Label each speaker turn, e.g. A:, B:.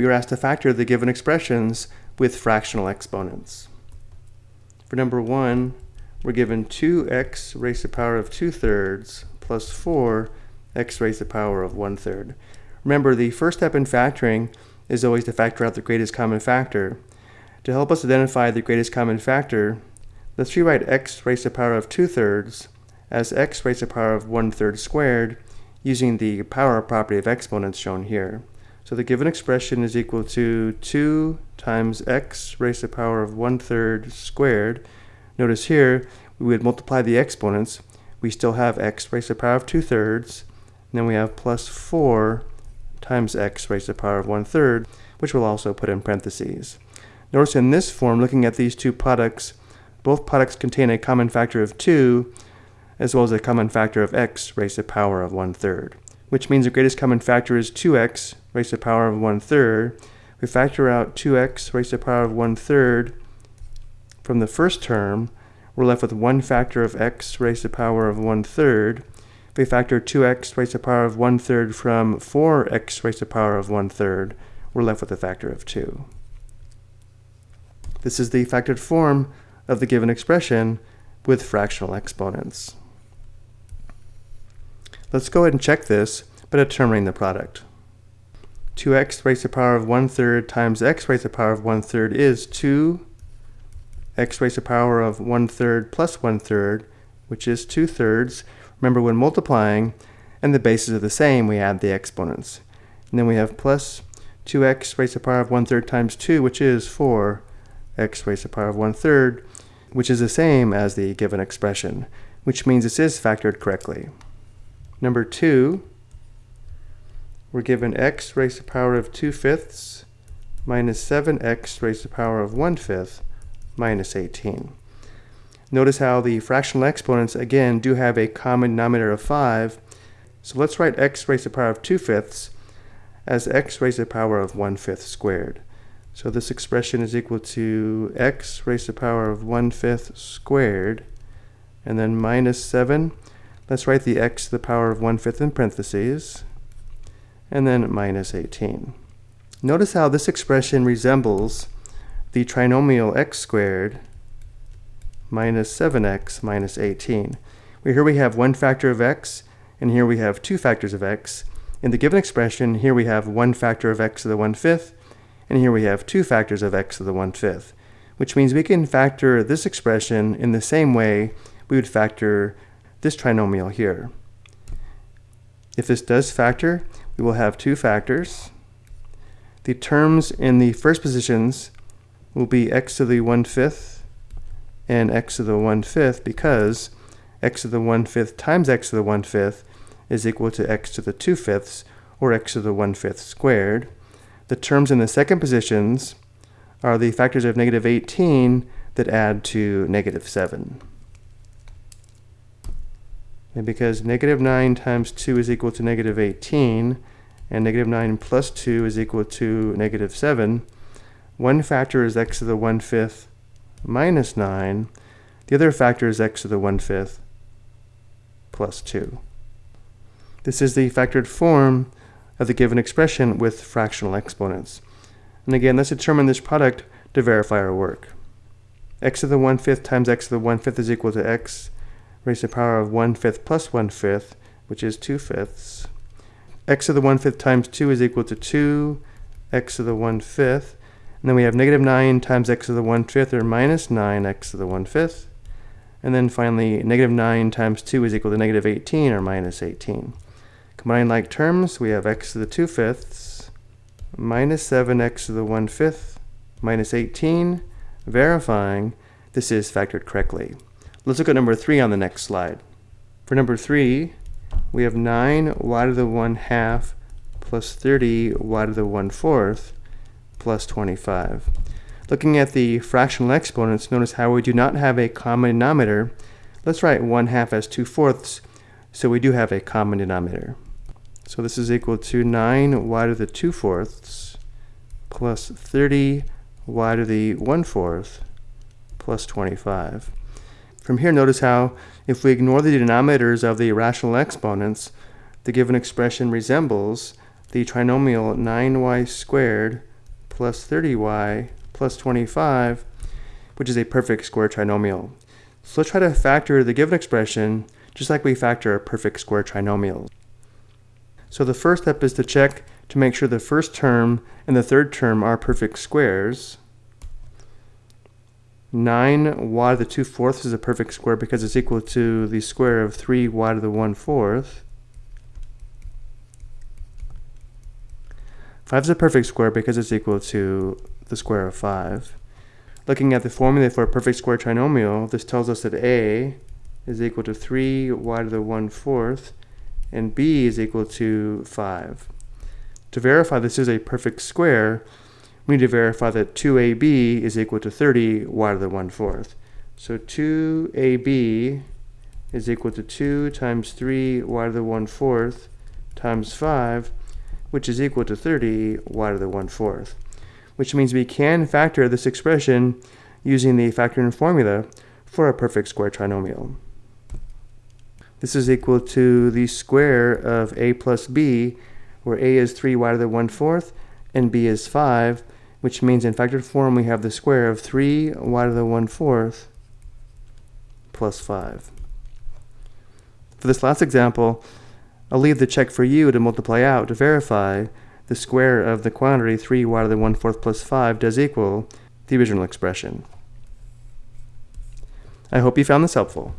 A: we are asked to factor the given expressions with fractional exponents. For number 1, we're given 2x raised to the power of 2 thirds plus 4 x raised to the power of 1 third. Remember, the first step in factoring is always to factor out the greatest common factor. To help us identify the greatest common factor, let's rewrite x raised to the power of 2 thirds as x raised to the power of 1 third squared using the power property of exponents shown here. So the given expression is equal to 2 times x raised to the power of 1 third squared. Notice here, we would multiply the exponents. We still have x raised to the power of 2 thirds. And then we have plus 4 times x raised to the power of 1 third, which we'll also put in parentheses. Notice in this form, looking at these two products, both products contain a common factor of 2, as well as a common factor of x raised to the power of 1 third, which means the greatest common factor is 2x raised to the power of 1 third. We factor out 2x raised to the power of 1 third from the first term, we're left with 1 factor of x raised to the power of 1 third. If we factor 2x raised to the power of 1 third from 4x raised to the power of 1 third, we're left with a factor of 2. This is the factored form of the given expression with fractional exponents. Let's go ahead and check this by determining the product. 2x raised to the power of 1 third times x raised to the power of 1 third is 2 x raised to the power of 1 third plus 1 third, which is 2 thirds. Remember when multiplying and the bases are the same, we add the exponents. And then we have plus 2x raised to the power of 1 third times 2, which is 4 x raised to the power of 1 third, which is the same as the given expression, which means this is factored correctly. Number 2, we're given x raised to the power of 2 fifths minus 7x raised to the power of 1 fifth minus 18. Notice how the fractional exponents, again, do have a common denominator of 5. So let's write x raised to the power of 2 fifths as x raised to the power of 1 fifth squared. So this expression is equal to x raised to the power of 1 fifth squared, and then minus 7. Let's write the x to the power of 1 fifth in parentheses, and then minus 18. Notice how this expression resembles the trinomial x squared minus 7x minus 18. Here we have one factor of x, and here we have two factors of x. In the given expression, here we have one factor of x to the 1 fifth, and here we have two factors of x to the 1 fifth, which means we can factor this expression in the same way we would factor this trinomial here. If this does factor, we will have two factors. The terms in the first positions will be x to the 1 fifth and x to the 1 fifth because x to the 1 fifth times x to the 1 fifth is equal to x to the 2 fifths or x to the 1 fifth squared. The terms in the second positions are the factors of negative 18 that add to negative 7. And because negative 9 times 2 is equal to negative 18, and negative 9 plus 2 is equal to negative 7, one factor is x to the 1 fifth minus 9. The other factor is x to the 1 fifth plus 2. This is the factored form of the given expression with fractional exponents. And again, let's determine this product to verify our work. x to the 1 fifth times x to the 1 fifth is equal to x raised to the power of 1 fifth plus 1 fifth, which is 2 fifths. x to the 1 fifth times 2 is equal to 2 x to the 1 fifth. And then we have negative 9 times x to the 1 fifth, or minus 9x to the 1 fifth. And then finally, negative 9 times 2 is equal to negative 18, or minus 18. Combining like terms, we have x to the 2 fifths, minus 7x to the 1 fifth, minus 18, verifying this is factored correctly. Let's look at number 3 on the next slide. For number 3, we have 9 y to the 1 half plus 30 y to the 1 fourth plus 25. Looking at the fractional exponents, notice how we do not have a common denominator. Let's write 1 half as 2 fourths, so we do have a common denominator. So this is equal to 9 y to the 2 fourths plus 30 y to the 1 fourth plus 25. From here, notice how if we ignore the denominators of the rational exponents, the given expression resembles the trinomial 9y squared plus 30y plus 25, which is a perfect square trinomial. So let's try to factor the given expression just like we factor a perfect square trinomial. So the first step is to check to make sure the first term and the third term are perfect squares. 9y to the 2 fourths is a perfect square because it's equal to the square of 3y to the 1 fourth. 5 is a perfect square because it's equal to the square of 5. Looking at the formula for a perfect square trinomial, this tells us that a is equal to 3y to the 1 fourth and b is equal to 5. To verify this is a perfect square, we need to verify that 2ab is equal to 30 y to the 1 fourth. So 2ab is equal to 2 times 3 y to the 1 fourth times 5, which is equal to 30 y to the 1 fourth. Which means we can factor this expression using the factoring formula for a perfect square trinomial. This is equal to the square of a plus b, where a is 3y to the 1 fourth and b is 5, which means in factored form we have the square of 3y to the 1 fourth plus 5. For this last example, I'll leave the check for you to multiply out to verify the square of the quantity 3y to the 1 fourth plus 5 does equal the original expression. I hope you found this helpful.